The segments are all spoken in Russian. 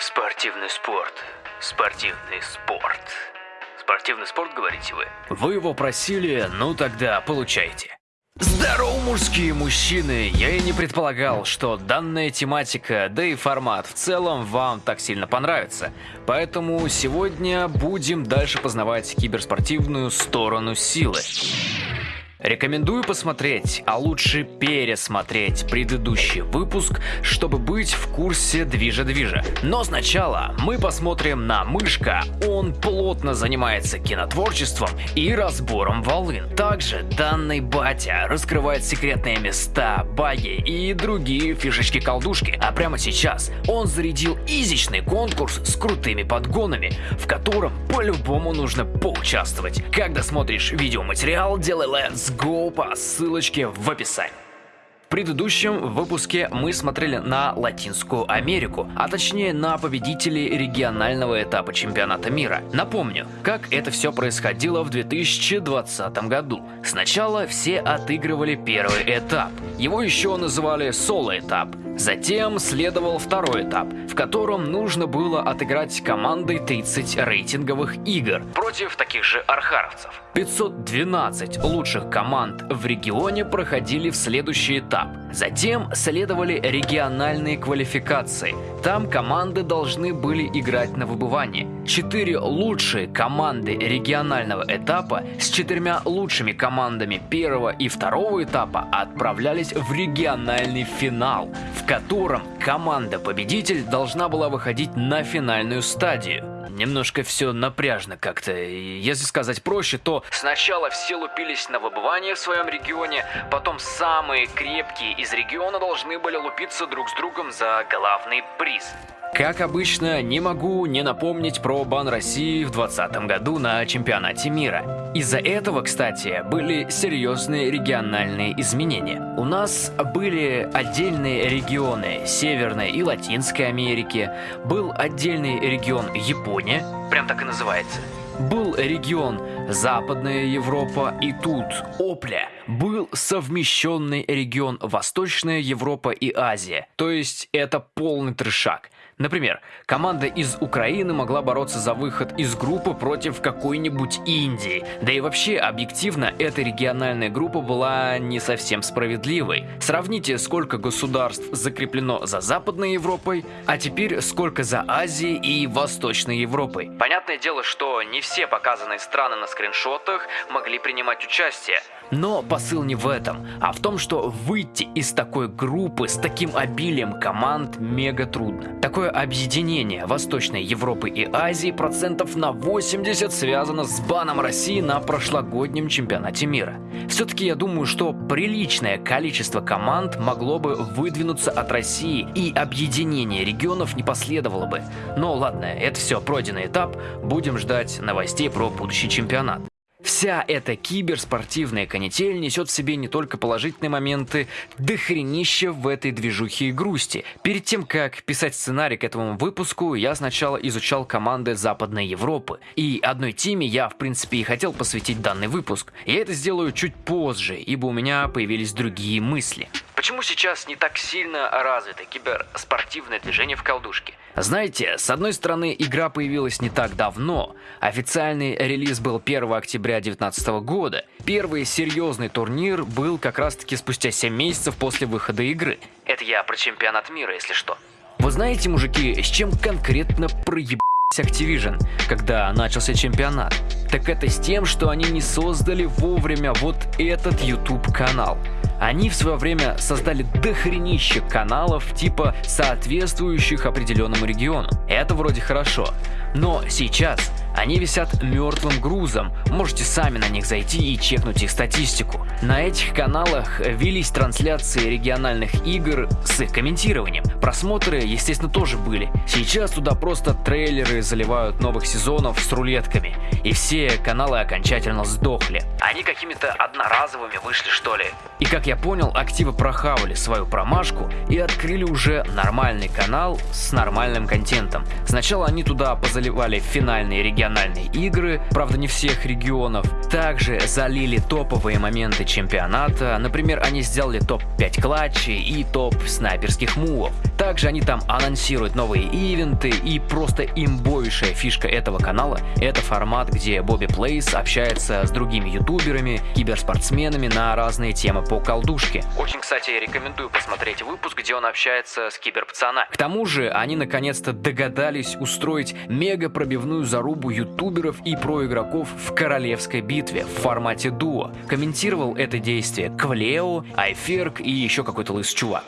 Спортивный спорт. Спортивный спорт. Спортивный спорт, говорите вы? Вы его просили, ну тогда получайте. Здорово, мужские мужчины! Я и не предполагал, что данная тематика, да и формат в целом вам так сильно понравится. Поэтому сегодня будем дальше познавать киберспортивную сторону силы. Рекомендую посмотреть, а лучше пересмотреть предыдущий выпуск, чтобы быть в курсе движа-движа. Но сначала мы посмотрим на Мышка. Он плотно занимается кинотворчеством и разбором волын. Также данный батя раскрывает секретные места, баги и другие фишечки-колдушки. А прямо сейчас он зарядил изичный конкурс с крутыми подгонами, в котором по-любому нужно поучаствовать. Когда смотришь видеоматериал, делай let's go по ссылочке в описании. В предыдущем выпуске мы смотрели на Латинскую Америку, а точнее на победителей регионального этапа чемпионата мира. Напомню, как это все происходило в 2020 году. Сначала все отыгрывали первый этап. Его еще называли соло-этап. Затем следовал второй этап, в котором нужно было отыграть командой 30 рейтинговых игр против таких же архаровцев. 512 лучших команд в регионе проходили в следующий этап. Затем следовали региональные квалификации. Там команды должны были играть на выбывание. Четыре лучшие команды регионального этапа с четырьмя лучшими командами первого и второго этапа отправлялись в региональный финал, в котором команда-победитель должна была выходить на финальную стадию. Немножко все напряжно как-то. Если сказать проще, то сначала все лупились на выбывание в своем регионе, потом самые крепкие из региона должны были лупиться друг с другом за главный приз. Как обычно, не могу не напомнить про бан России в 2020 году на чемпионате мира. Из-за этого, кстати, были серьезные региональные изменения. У нас были отдельные регионы Северной и Латинской Америки, был отдельный регион Япония, прям так и называется. Был регион Западная Европа и тут, опля, был совмещенный регион Восточная Европа и Азия. То есть это полный трешак. Например, команда из Украины могла бороться за выход из группы против какой-нибудь Индии. Да и вообще, объективно, эта региональная группа была не совсем справедливой. Сравните, сколько государств закреплено за Западной Европой, а теперь сколько за Азией и Восточной Европой. Понятное дело, что не все показанные страны на скриншотах могли принимать участие. Но посыл не в этом, а в том, что выйти из такой группы с таким обилием команд мега трудно. Такое объединение Восточной Европы и Азии процентов на 80 связано с баном России на прошлогоднем чемпионате мира. Все-таки я думаю, что приличное количество команд могло бы выдвинуться от России и объединение регионов не последовало бы. Но ладно, это все пройденный этап, будем ждать новостей про будущий чемпионат. Вся эта киберспортивная канитель несет в себе не только положительные моменты, дохренища в этой движухе и грусти. Перед тем, как писать сценарий к этому выпуску, я сначала изучал команды Западной Европы. И одной теме я, в принципе, и хотел посвятить данный выпуск. Я это сделаю чуть позже, ибо у меня появились другие мысли. Почему сейчас не так сильно развито киберспортивное движение в колдушке? Знаете, с одной стороны, игра появилась не так давно. Официальный релиз был 1 октября 2019 года. Первый серьезный турнир был как раз таки спустя 7 месяцев после выхода игры. Это я про чемпионат мира, если что. Вы знаете, мужики, с чем конкретно проеб... Activision, когда начался чемпионат? Так это с тем, что они не создали вовремя вот этот YouTube канал. Они в свое время создали дохренище каналов типа соответствующих определенному региону. Это вроде хорошо. Но сейчас они висят мертвым грузом, можете сами на них зайти и чекнуть их статистику. На этих каналах велись трансляции региональных игр с их комментированием. Просмотры, естественно, тоже были. Сейчас туда просто трейлеры заливают новых сезонов с рулетками. И все каналы окончательно сдохли. Они какими-то одноразовыми вышли что ли. И как я понял, активы прохавали свою промашку и открыли уже нормальный канал с нормальным контентом. Сначала они туда позаливали финальные региональные игры, правда не всех регионов. Также залили топовые моменты чемпионата. Например, они сделали топ-5 клатчей и топ снайперских мувов. Также они там анонсируют новые ивенты и просто имбовейшая фишка этого канала — это формат, где Бобби Плейс общается с другими ютуберами, киберспортсменами на разные темы по колдушке. Очень, кстати, рекомендую посмотреть выпуск, где он общается с киберпацана. К тому же они наконец-то догадались устроить мега пробивную зарубу ютуберов и проигроков в королевской битве в формате дуо. Комментировал это действие Квлео, Айферк и еще какой-то лыс чувак.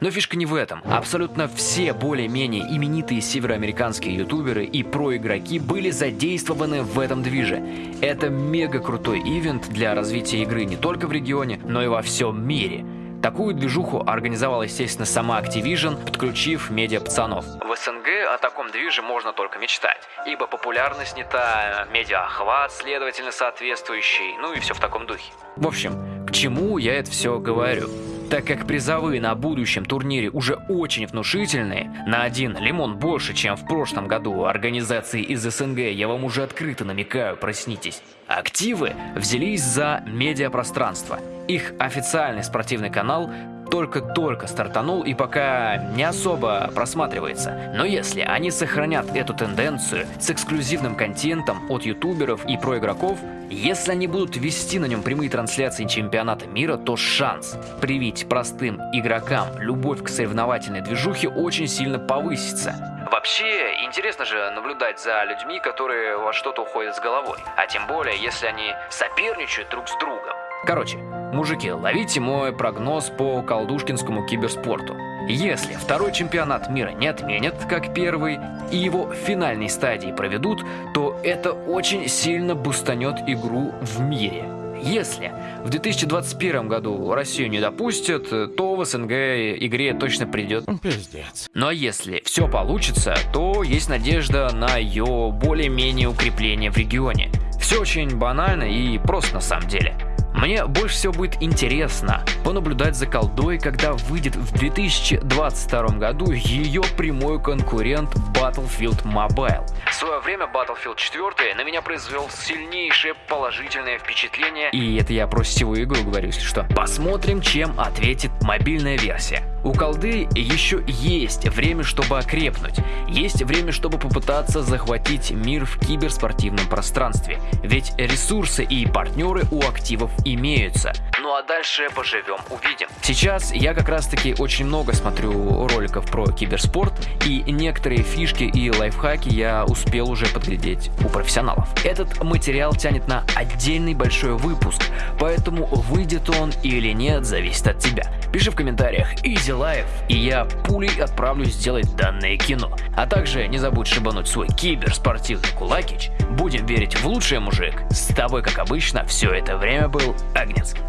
Но фишка не в этом. Абсолютно все более-менее именитые североамериканские ютуберы и проигроки были задействованы в этом движе. Это мега крутой ивент для развития игры не только в регионе, но и во всем мире. Такую движуху организовала, естественно, сама Activision, подключив медиа-пацанов. В СНГ о таком движе можно только мечтать, ибо популярность не та, медиа-охват, следовательно, соответствующий, ну и все в таком духе. В общем, к чему я это все говорю? Так как призовые на будущем турнире уже очень внушительные, на один лимон больше, чем в прошлом году организации из СНГ, я вам уже открыто намекаю, проснитесь. Активы взялись за медиапространство. Их официальный спортивный канал только-только стартанул и пока не особо просматривается. Но если они сохранят эту тенденцию с эксклюзивным контентом от ютуберов и проигроков, если они будут вести на нем прямые трансляции чемпионата мира, то шанс привить простым игрокам любовь к соревновательной движухе очень сильно повысится. Вообще, интересно же наблюдать за людьми, которые во что-то уходят с головой. А тем более, если они соперничают друг с другом. Короче, мужики, ловите мой прогноз по колдушкинскому киберспорту. Если второй чемпионат мира не отменят, как первый, и его в финальной стадии проведут, то это очень сильно бустанет игру в мире. Если в 2021 году Россию не допустят, то в СНГ игре точно придет. Пиздец. А если все получится, то есть надежда на ее более-менее укрепление в регионе. Все очень банально и просто на самом деле. Мне больше всего будет интересно понаблюдать за колдой, когда выйдет в 2022 году ее прямой конкурент Battlefield Mobile. В свое время Battlefield 4 на меня произвел сильнейшее положительное впечатление, и это я про сетевую игру говорю, если что. Посмотрим, чем ответит мобильная версия. У колды еще есть время, чтобы окрепнуть. Есть время, чтобы попытаться захватить мир в киберспортивном пространстве. Ведь ресурсы и партнеры у активов имеются. Ну а дальше поживем, увидим. Сейчас я как раз таки очень много смотрю роликов про киберспорт, и некоторые фишки и лайфхаки я успел уже подглядеть у профессионалов. Этот материал тянет на отдельный большой выпуск, поэтому выйдет он или нет, зависит от тебя. Пиши в комментариях Easy Life, и я пулей отправлюсь сделать данное кино. А также не забудь шибануть свой киберспортивный кулакич. Будем верить в лучшее, мужик. С тобой, как обычно, все это время был Агнецкий.